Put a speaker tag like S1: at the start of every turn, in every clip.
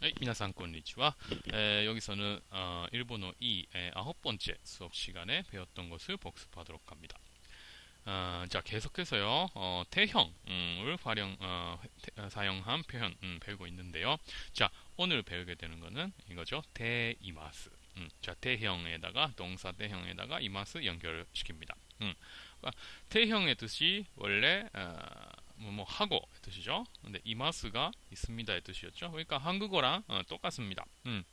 S1: はい、皆さんこんにちは。えー、 여기서는 어, 일본어 2 에, 아홉 번째 수업 시간에 배웠던 것을 복습하도록 합니다. 어, 자, 계속해서요. 어, 태형을 활용 어, 태- 어, 사용한 표현 음, 배우고 있는데요. 자, 오늘 배우게 되는 거는 이거죠. 대이마스. 음, 자, 대형에다가 동사 대형에다가 이마스 연결시킵니다. 음, 그러니까 태형의 뜻이 원래 어, 뭐, 뭐 하고의 뜻이죠. 근데 이마스가 있습니다의 뜻이었죠. 그러니까 한국어랑 어, 똑같습니다. 음.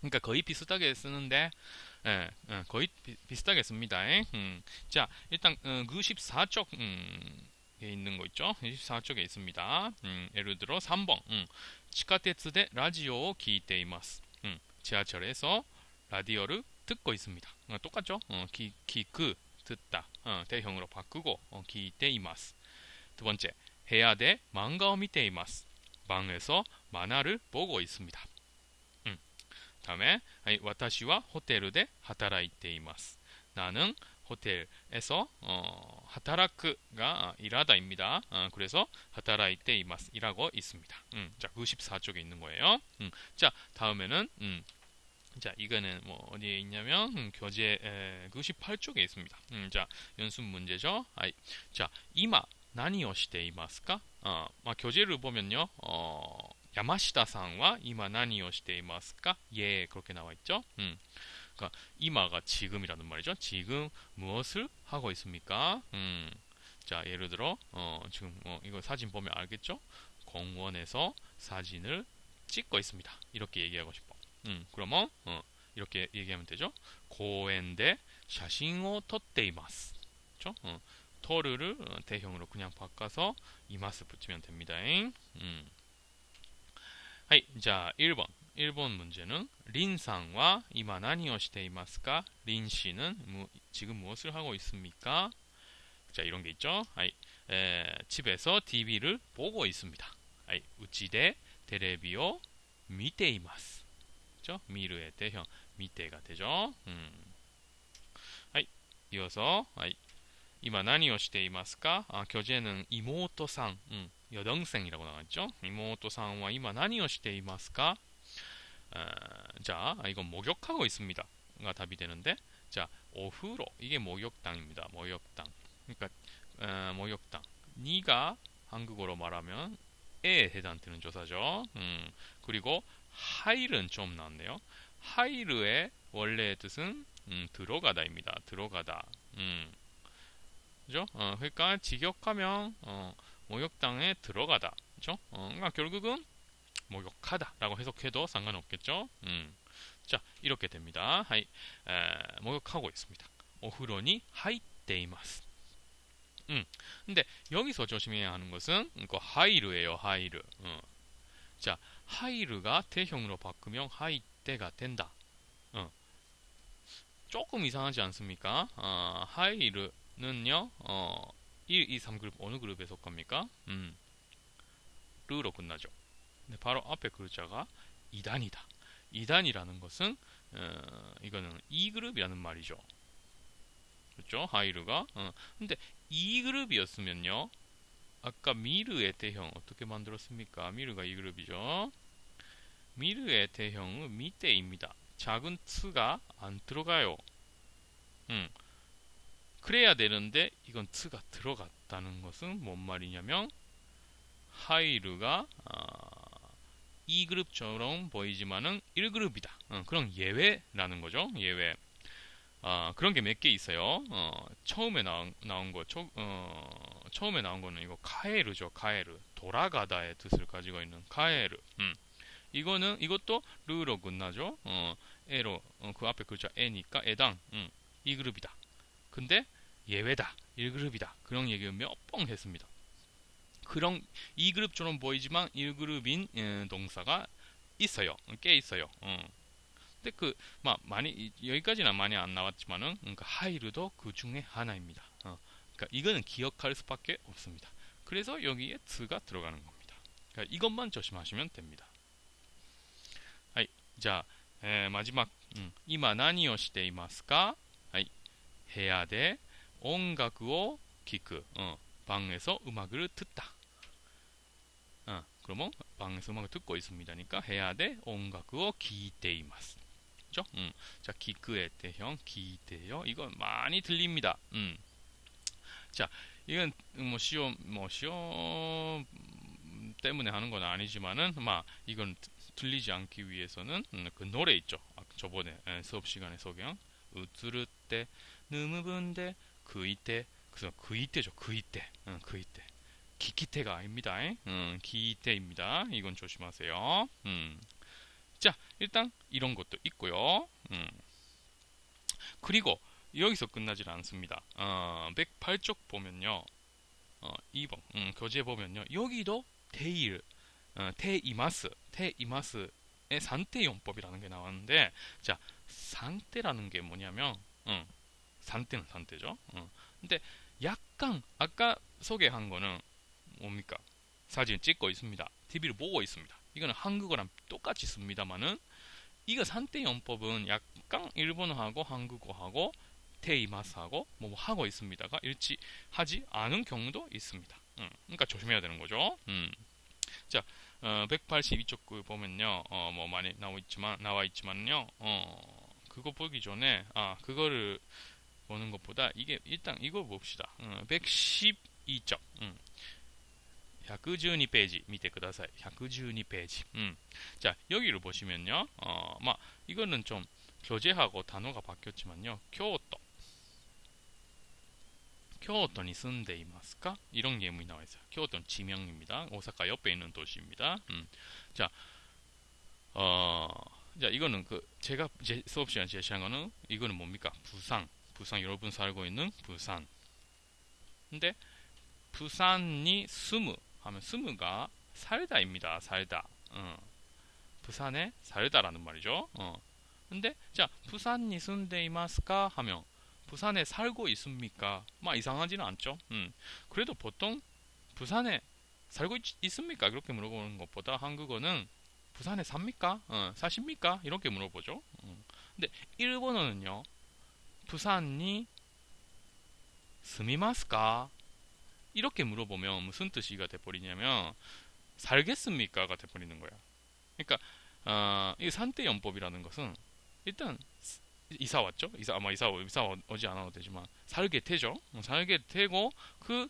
S1: 그러니까 거의 비슷하게 쓰는데 예, 예, 거의 비, 슷하게 씁니다. 예? 음. 자, 일단 어, 그 음, 94쪽 음, 에 있는 거 있죠. 그 24쪽에 있습니다. 음, 예를 들어 3번. 음. 치카테츠데 라디오 기이테이마스. 음. 지하철에서 라디오를 듣고 있습니다. 어, 똑같죠? 어, 기, 기크 그, 듣다. 어, 대형으로 바꾸고 어, 기이테이마스. 두 번째. 部屋で漫画を見ています. 방에서 만화를 보고 있습니다. 음. 다음에, はい、私はホテルで働いています. 나는 호텔에서 어, 働く가 일하다입니다. 어, 그래서 働いています. 일하고 있습니다. 음, 자, 94쪽에 있는 거예요. 음, 자, 다음에는 음, 자, 이거는 뭐 어디에 있냐면 음, 교재 에, 98쪽에 있습니다. 음, 자, 연습 문제죠. 아이, 자, 이마 何をしていますか 어, 막 교재를 보면요. 어, 야마시다さんは 이마 何をしていますか 예, 그렇게 나와 있죠. 음. 그러니까 이마가 지금이라는 말이죠. 지금 무엇을 하고 있습니까? 음. 자, 예를 들어 어, 지금 어, 이거 사진 보면 알겠죠? 공원에서 사진을 찍고 있습니다. 이렇게 얘기하고 싶어. 음, 그러면 어, 이렇게 얘기하면 되죠. 공원で 사진을 撮っています. 그렇죠? 어, 토르를 어, て형으로 그냥 바꿔서 います 붙이면 됩니다. 음. はい, 자, 1번. 1번 문제는 リンさんは今何をしていますか 린 씨는 지금 무엇을 하고 있습니까? 자, 이런 게 있죠. はい, 에, 집에서 TV를 보고 있습니다. はい, うちでテレビを見ています. 그죠? 미르의 대형 미테가 되죠. 음. はい, 이어서 하이, 今何をしていますかあ교재는妹さん、うん、여동생이라고 나왔죠.妹さんは今何をしていますか아, 자, 이건 목욕하고 있습니다. 가 답이 되는데, 자, 오후로 이게 목욕당입니다. 목욕당. 그러니까 어, 목욕당. 니가 한국어로 말하면 에 해당되는 조사죠. 음, 그리고 하일은 좀 나왔네요. 하이르의 원래의 뜻은 음, 들어가다입니다. 들어가다. 음. 그죠? 어, 그러니까 직역하면 어, 목욕당에 들어가다. 그죠? 어, 그러니까 결국은 목욕하다라고 해석해도 상관없겠죠? 음. 자, 이렇게 됩니다. はい, 에, 목욕하고 있습니다. お風呂に入っています. 음. 근데 여기서 조심해야 하는 것은 그 入る예요. 入る. 어. 자, 入る가 て형으로 바꾸면 하이테가 된다. 어. 조금 이상하지 않습니까? 아, 入る는요. 어, 1, 2, 3그룹 어느 그룹에 속합니까? 음. 르로 끝나죠. 근데 바로 앞에 글자가 2단이다. 2단이라는 것은 어, 이거는 2그룹이라는 말이죠. 그렇죠? 하이르가. 어. 근데 2그룹이었으면요. 아까 미르의 대형 어떻게 만들었습니까? 미르가 2그룹이죠. 미르의 대형은 밑에입니다. 작은 트가 안 들어가요. 음. 그래야 되는데 이건 트가 들어갔다는 것은 뭔 말이냐면 하이르가 아, 2그룹처럼 보이지만은 1그룹이다. 어, 그런 예외라는 거죠. 예외. 아, 그런 게 몇 개 있어요. 어, 처음에 나온, 나온 거, 초, 어, 처음에 나온 거는 이거 카에르죠. 카에르. 돌아가다의 뜻을 가지고 있는 카에르. 음. 이거는 이것도 르로 끝나죠. 어, 에로 어, 그 앞에 글자 에니까 에당 음, 2그룹이다. 근데 예외다 1그룹이다 그런 얘기를 몇 번 했습니다 그런 2그룹처럼 보이지만 1그룹인 예, 동사가 있어요 꽤 있어요 어. 근데 그, 많이, 여기까지는 많이 안 나왔지만은, 음, 그러니까 하이르도 그 중에 하나입니다. 어. 그러니까 이거는 기억할 수밖에 없습니다. 그래서 여기에 2가 들어가는 겁니다. 그러니까 이것만 조심하시면 됩니다. 하이, 자, 에, 마지막, 음, 今何をしていますか? はい, 部屋で音楽を聞く. 어, 방에서 음악을 듣다. 아, 그러면 방에서 음악을 듣고 있습니다니까 部屋で音楽を聞いています. 그죠? 음. 자, 기크의 대형 기대요. 이건 많이 틀립니다. 음. 자, 이건 뭐 시험 뭐 시험 음, 때문에 하는 건 아니지만은 막 이건 들리지 않기 위해서는 음, 그 노래 있죠. 아, 저번에 수업 시간에 소개한 우트르 때 느무분데 그 이때 그래서 그 이때죠. 그 이때. 응, 그 이때. 기키테가 아닙니다. 음, 기테입니다. 이건 조심하세요. 음. 자, 일단 이런 것도 있고요. 음. 그리고 여기서 끝나질 않습니다. 어, 108쪽 보면요. 어, 2번 음, 교재 보면요. 여기도 테일, 어, 테이마스, 테이마스의 산태 용법이라는 게 나왔는데 자, 산태라는 게 뭐냐면 음, 산태는 산태죠. 음. 근데 약간 아까 소개한 거는 뭡니까? 사진 찍고 있습니다. TV를 보고 있습니다. 이거는 한국어랑 똑같이 씁니다만은 이거 산태 용법은 약간 일본어하고 한국어하고 테이마스하고 뭐 하고 있습니다가 일치하지 않은 경우도 있습니다. 음, 그러니까 조심해야 되는 거죠. 음. 자, 어, 182쪽 그 보면요, 어, 뭐 많이 나와 있지만 나와 있지만요, 어, 그거 보기 전에 아 그거를 보는 것보다 이게 일단 이거 봅시다. 어, 112쪽. 음. 112페이지 밑에 ください. 112페이지. 음. 자, 여기를 보시면요. 어, 막 이거는 좀 교재하고 단어가 바뀌었지만요. 교토. 교토에 住んでいますか? 이런 예문이 나와 있어요. 교토는 지명입니다. 오사카 옆에 있는 도시입니다. 음. 자, 어, 자, 이거는 그 제가 제 수업 시간 제시한 거는 이거는 뭡니까? 부산. 부산 여러분 살고 있는 부산. 근데 부산이 스무 하면 스무가 살다입니다. 살다. 어. 부산에 살다라는 말이죠. 어. 근데 자 부산이 순데이마스까 하면 부산에 살고 있습니까? 막 이상하지는 않죠. 음. 그래도 보통 부산에 살고 있, 습니까 그렇게 물어보는 것보다 한국어는 부산에 삽니까? 어, 사십니까? 이렇게 물어보죠. 음. 근데 일본어는요. 부산이 스미마스까? 이렇게 물어보면 무슨 뜻이가 돼버리냐면 살겠습니까가 돼버리는 거야. 그러니까 어, 이 산대 연법이라는 것은 일단 이사 왔죠. 이사 아마 이사 이사 오지 않아도 되지만 살게 되죠. 어, 살게 되고 그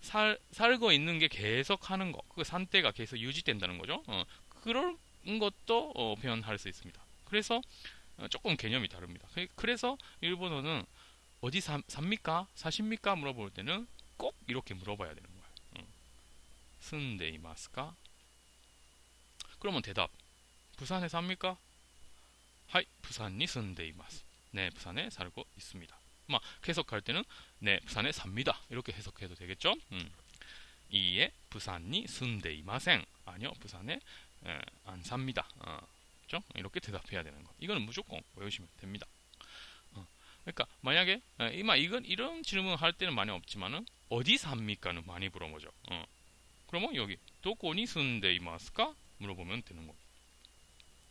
S1: 살, 살고 있는 게 계속 하는 거, 그 산대가 계속 유지된다는 거죠. 어, 그런 것도 어, 표현할 수 있습니다. 그래서 어, 조금 개념이 다릅니다. 그, 그래서 일본어는 어디 사, 삽니까? 사십니까? 물어볼 때는 꼭 이렇게 물어봐야 되는 거야. 응. 쓴데 이마스까? 그러면 대답. 부산에 삽니까? 하이, 부산이 쓴데 이마스. 네, 부산에 살고 있습니다. 막 해석할 때는 네, 부산에 삽니다. 이렇게 해석해도 되겠죠? 음. 이에 부산이 쓴데 이마생. 아니요, 부산에 에, 안 삽니다. 어. 그죠? 이렇게 대답해야 되는 거. 이거는 무조건 외우시면 됩니다. 어. 그러니까 만약에 이마 이건 이런 질문 할 때는 많이 없지만은 어디 삽니까는 많이 물어보죠. 어. 그러면 여기 도코니 쓴데이마스까 물어보면 되는 거.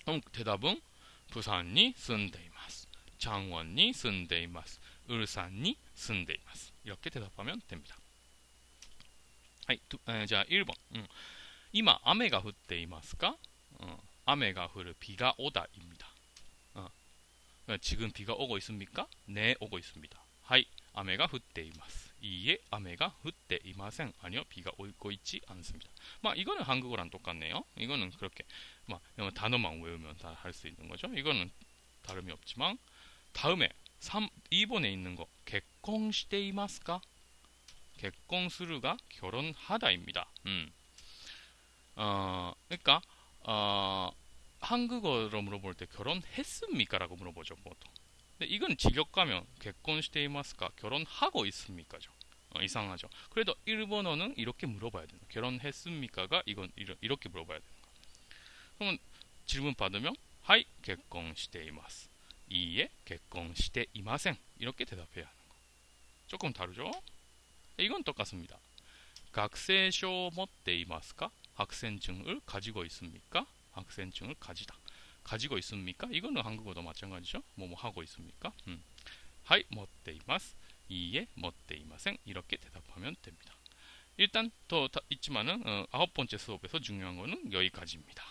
S1: 그럼 대답은 부산이 쓴데이마스, 장원이 쓴데이마스, 울산이 쓴데이마스 이렇게 대답하면 됩니다. 하이, 두, 에, 자 1번. 음. 今雨が降っていますか? 어. 雨が降る 비가 오다입니다. 어. 지금 비가 오고 있습니까? 네, 오고 있습니다. 하이, 雨が降っています. 이에 雨が降っていません. 아니요, 비가 오고 있지 않습니다. 막 이거는 한국어랑 똑같네요. 이거는 그렇게 막 단어만 외우면 다 할 수 있는 거죠. 이거는 다름이 없지만 다음에 3, 2번에 있는 거 개콩시대이마스까? 개콩스루가 결혼하다입니다. 음. 어, 그러니까 어, 한국어로 물어볼 때 결혼했습니까? 라고 물어보죠, 보통. 근데 이건 직역 가면 결혼시대이마스까? 결혼하고 있습니까죠. 어, 이상하죠. 그래도 일본어는 이렇게 물어봐야 되는 결혼했습니까가 이건 이렇게 물어봐야 되는 거. 그러면 질문 받으면 하이 결혼시대이마스. 이에 결혼시대이마생. 이렇게 대답해야 하는 거. 조금 다르죠? 이건 똑같습니다. 학생쇼 持っていますか? 학생증을 가지고 있습니까? 학생증을 가지다. 가지고 있습니까? 이거는 한국어도 마찬가지죠. 뭐뭐 하고 있습니까? 음. 하이, 못데이마스. 이에, 못데이마생. 이렇게 대답하면 됩니다. 일단 더 있지만은 어, 아홉 번째 수업에서 중요한 거는 여기까지입니다.